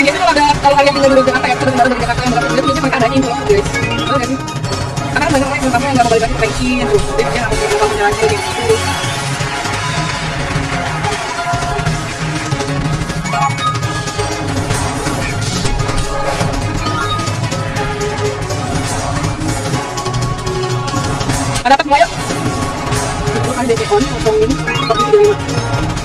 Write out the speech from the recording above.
ini kalau ada kalau kalian tinggal di Jakarta ya terus baru dari Jakarta yang berapa bulan biasanya mereka info lagi, guys karena banyak orang yang pertama yang mau balik lagi perbaikin terus dia harus berapa lagi gitu Ada apa semua yuk? Itu kan DP on, kosongin, tapi video ini.